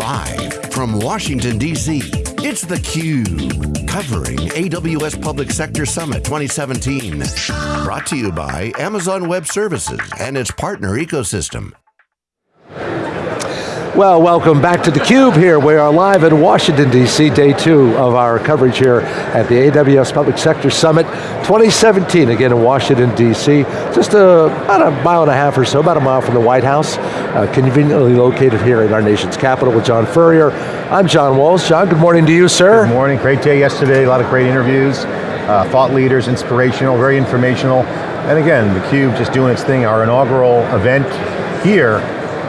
Live from Washington, D.C., it's theCUBE. Covering AWS Public Sector Summit 2017. Brought to you by Amazon Web Services and its partner ecosystem. Well, welcome back to theCUBE here. We are live in Washington, D.C., day two of our coverage here at the AWS Public Sector Summit 2017, again in Washington, D.C. Just a, about a mile and a half or so, about a mile from the White House, uh, conveniently located here in our nation's capital with John Furrier. I'm John Walls. John, good morning to you, sir. Good morning, great day yesterday, a lot of great interviews, uh, thought leaders, inspirational, very informational. And again, theCUBE just doing its thing, our inaugural event here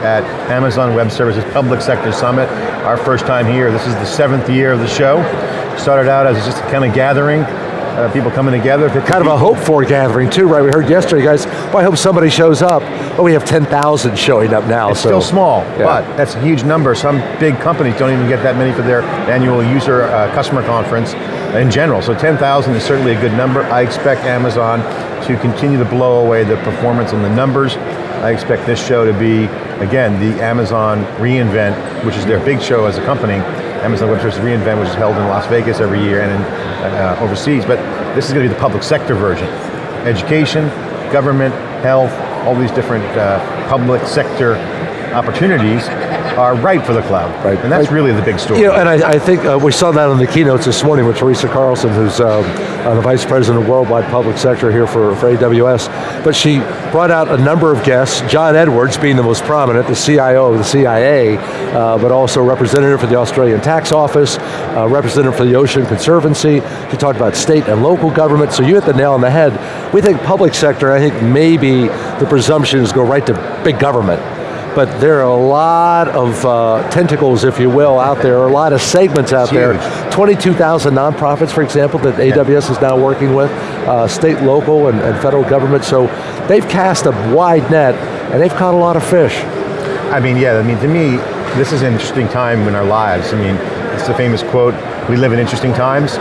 at Amazon Web Services Public Sector Summit. Our first time here, this is the seventh year of the show. Started out as just a kind of gathering, uh, people coming together. Kind of a hope for gathering too, right? We heard yesterday, guys, well, I hope somebody shows up. But we have 10,000 showing up now. It's so. still small, yeah. but that's a huge number. Some big companies don't even get that many for their annual user uh, customer conference in general. So 10,000 is certainly a good number. I expect Amazon to continue to blow away the performance and the numbers. I expect this show to be, again, the Amazon reInvent, which is their big show as a company, Amazon Web Services reInvent, which is held in Las Vegas every year and in, uh, overseas, but this is going to be the public sector version. Education, government, health, all these different uh, public sector opportunities are right for the cloud. Right. And that's right. really the big story. You know, and I, I think uh, we saw that on the keynotes this morning with Teresa Carlson, who's um, uh, the Vice President of Worldwide Public Sector here for, for AWS. But she brought out a number of guests, John Edwards being the most prominent, the CIO of the CIA, uh, but also representative for the Australian Tax Office, uh, representative for the Ocean Conservancy. She talked about state and local government, so you hit the nail on the head. We think public sector, I think maybe the presumption is go right to big government but there are a lot of uh, tentacles, if you will, out there, a lot of segments out there. 22,000 nonprofits, for example, that. AWS is now working with, uh, state, local, and, and federal government, so they've cast a wide net, and they've caught a lot of fish. I mean, yeah, I mean, to me, this is an interesting time in our lives. I mean, it's the famous quote, we live in interesting times.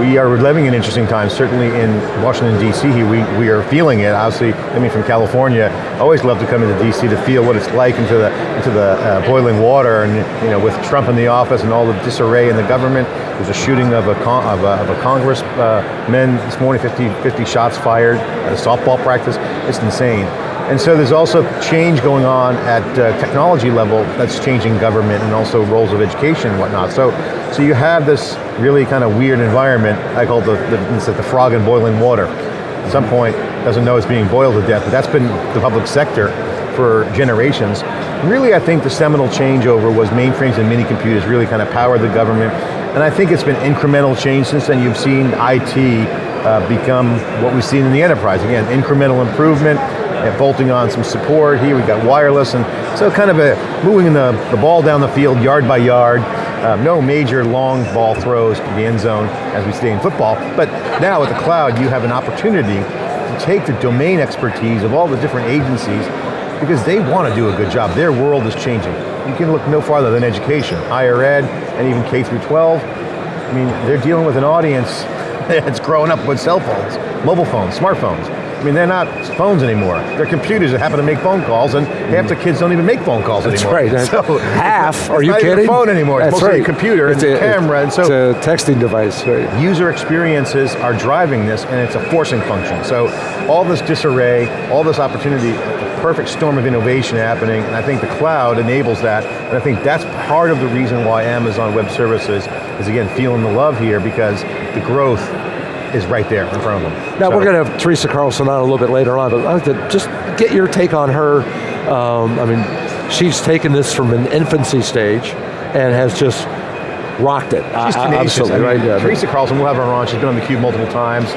We are living in interesting times, certainly in Washington, D.C. We, we are feeling it, obviously, I mean from California, always love to come into D.C. to feel what it's like into the, into the uh, boiling water, and you know, with Trump in the office and all the disarray in the government, there's a shooting of a, of a, of a congressman uh, this morning, 50, 50 shots fired at a softball practice, it's insane. And so there's also change going on at uh, technology level that's changing government and also roles of education and whatnot. So, so you have this really kind of weird environment, I call it the, the, the frog in boiling water. At some point, doesn't know it's being boiled to death, but that's been the public sector for generations. Really, I think the seminal changeover was mainframes and mini computers really kind of powered the government, and I think it's been incremental change since then. You've seen IT uh, become what we've seen in the enterprise. Again, incremental improvement, bolting on some support. Here we've got wireless, and so kind of a moving the, the ball down the field yard by yard. Um, no major long ball throws to the end zone as we stay in football, but now with the cloud, you have an opportunity to take the domain expertise of all the different agencies because they want to do a good job. Their world is changing. You can look no farther than education, higher ed, and even K through 12. I mean, they're dealing with an audience that's growing up with cell phones, mobile phones, smartphones. I mean, they're not phones anymore. They're computers that happen to make phone calls, and half the kids don't even make phone calls That's anymore. That's right. So half, are you not kidding? Even a phone anymore. That's it's mostly right. a computer it's and a, camera, and so it's a texting device. Right. User experiences are driving this, and it's a forcing function. So all this disarray, all this opportunity, a perfect storm of innovation happening, and I think the cloud enables that, and I think that's part of the reason why Amazon Web Services is again feeling the love here because the growth is right there in front of them. Now so. we're going to have Teresa Carlson on a little bit later on, but I'd like to just get your take on her. Um, I mean, she's taken this from an infancy stage and has just rocked it. She's uh, absolutely, I mean, right? Yeah. Teresa Carlson, we'll have her on, she's been on theCUBE multiple times.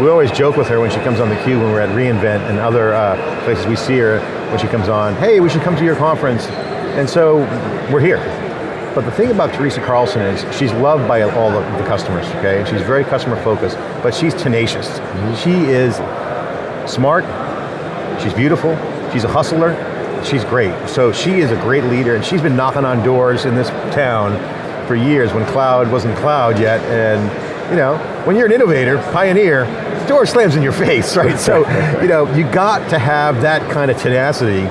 We always joke with her when she comes on theCUBE when we're at reInvent and other uh, places we see her when she comes on, hey, we should come to your conference. And so, we're here. But the thing about Teresa Carlson is she's loved by all the, the customers, okay? And she's very customer focused, but she's tenacious. Mm -hmm. She is smart, she's beautiful, she's a hustler, she's great. So she is a great leader and she's been knocking on doors in this town for years when cloud wasn't cloud yet and you know, when you're an innovator, pioneer, door slams in your face, right? so, you know, you got to have that kind of tenacity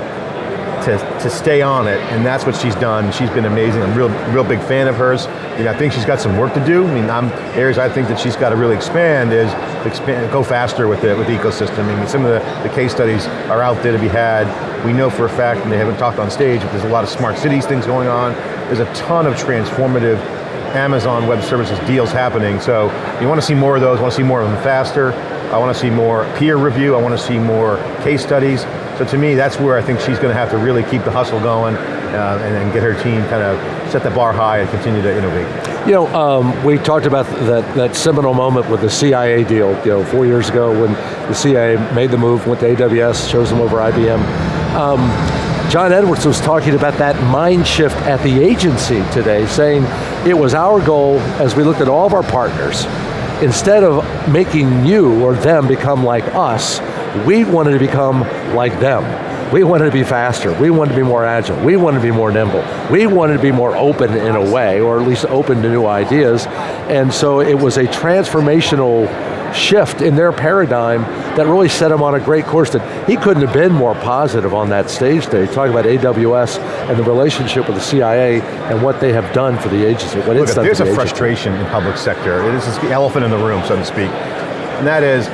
to, to stay on it, and that's what she's done. She's been amazing. I'm a real, real big fan of hers. You know, I think she's got some work to do. I mean, I'm, areas I think that she's got to really expand is expand, go faster with the, with the ecosystem. I mean, some of the, the case studies are out there to be had. We know for a fact, and they haven't talked on stage, but there's a lot of smart cities things going on. There's a ton of transformative Amazon Web Services deals happening, so you want to see more of those, want to see more of them faster, I want to see more peer review, I want to see more case studies. So to me, that's where I think she's going to have to really keep the hustle going uh, and, and, get her team kind of set the bar high and continue to innovate. You know, um, we talked about that, that seminal moment with the CIA deal, you know, four years ago when the CIA made the move, went to AWS, chose them over IBM. Um, John Edwards was talking about that mind shift at the agency today, saying it was our goal as we looked at all of our partners instead of making you or them become like us, we wanted to become like them. We wanted to be faster, we wanted to be more agile, we wanted to be more nimble, we wanted to be more open in a way, or at least open to new ideas, and so it was a transformational shift in their paradigm that really set him on a great course that he couldn't have been more positive on that stage there. Talking about AWS and the relationship with the CIA and what they have done for the agency, what Look, it's done There's a the frustration in public sector. It is the elephant in the room, so to speak. And that is,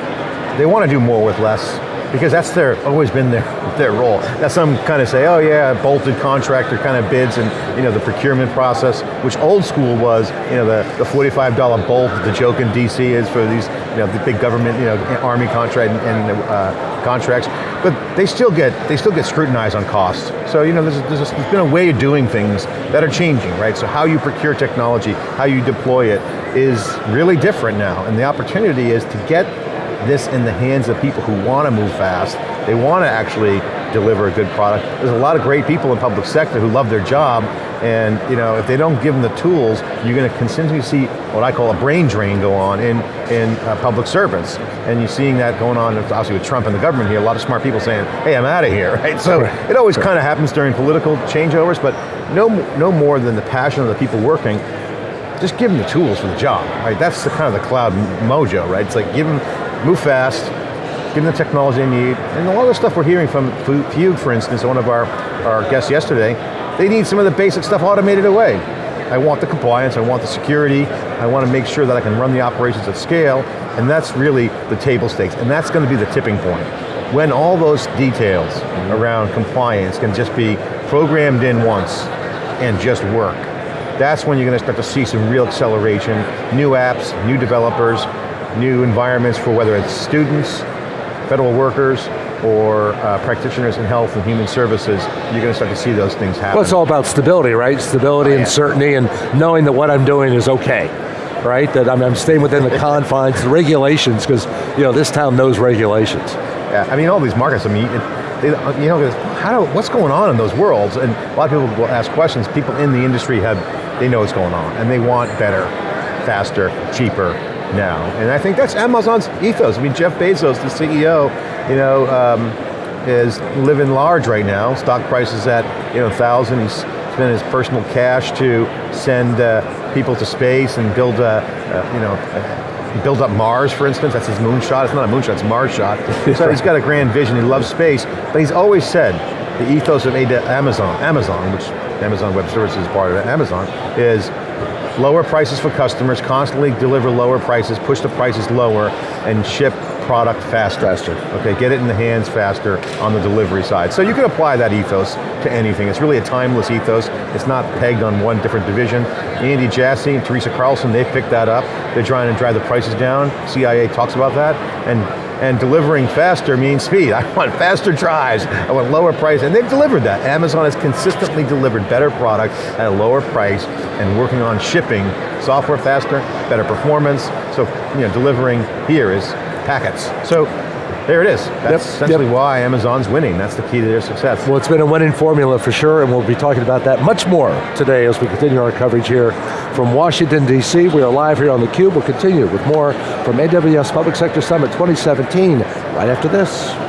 they want to do more with less, because that's their, always been their, their role. That's some kind of say, oh yeah, bolted contractor kind of bids and you know, the procurement process, which old school was, you know, the, the $45 bolt the joke in DC is for these, you know, the big government, you know, army contract and, and uh, contracts, but they still get, they still get scrutinized on costs. So you know, there's, there's, there's been a way of doing things that are changing, right? So how you procure technology, how you deploy it is really different now, and the opportunity is to get this in the hands of people who want to move fast, they want to actually deliver a good product. There's a lot of great people in public sector who love their job, and you know, if they don't give them the tools, you're going to continually see what I call a brain drain go on in, in uh, public servants. And you're seeing that going on, obviously with Trump and the government here, a lot of smart people saying, hey, I'm out of here, right? So right. it always right. kind of happens during political changeovers, but no, no more than the passion of the people working just give them the tools for the job, right? That's the kind of the cloud mojo, right? It's like give them, move fast, give them the technology they need, and a lot of the stuff we're hearing from Fugue, for instance, one of our, our guests yesterday, they need some of the basic stuff automated away. I want the compliance, I want the security, I want to make sure that I can run the operations at scale, and that's really the table stakes, and that's going to be the tipping point. When all those details around compliance can just be programmed in once and just work, that's when you're going to start to see some real acceleration, new apps, new developers, new environments for whether it's students, federal workers, or uh, practitioners in health and human services, you're going to start to see those things happen. Well, it's all about stability, right? Stability oh, yeah. and certainty and knowing that what I'm doing is okay, right? That I'm, I'm staying within the confines, the regulations, because you know, this town knows regulations. Yeah, I mean all these markets, I mean, it, you know, how do, what's going on in those worlds? And a lot of people will ask questions, people in the industry have, they know what's going on, and they want better, faster, cheaper, now. And I think that's Amazon's ethos. I mean, Jeff Bezos, the CEO, you know, um, is living large right now. Stock price is at, you know, thousand. He's spent his personal cash to send uh, people to space and build, a, uh, you know, uh, build up Mars, for instance. That's his moonshot. It's not a moonshot, it's a Mars shot. so he's got a grand vision. He loves space, but he's always said the ethos of Amazon, Amazon, which Amazon Web Services is part of Amazon, is lower prices for customers, constantly deliver lower prices, push the prices lower, and ship product faster. Faster. Okay, get it in the hands faster on the delivery side. So you can apply that ethos to anything. It's really a timeless ethos. It's not pegged on one different division. Andy Jassy and Teresa Carlson, they picked that up. They're trying to drive the prices down. CIA talks about that. And and delivering faster means speed. I want faster drives, I want lower price, and they've delivered that. Amazon has consistently delivered better products at a lower price and working on shipping software faster, better performance, so you know, delivering here is packets. So there it is. That's yep. essentially yep. why Amazon's winning. That's the key to their success. Well, it's been a winning formula for sure, and we'll be talking about that much more today as we continue our coverage here from Washington, D.C. We are live here on theCUBE. We'll continue with more from AWS Public Sector Summit 2017 right after this.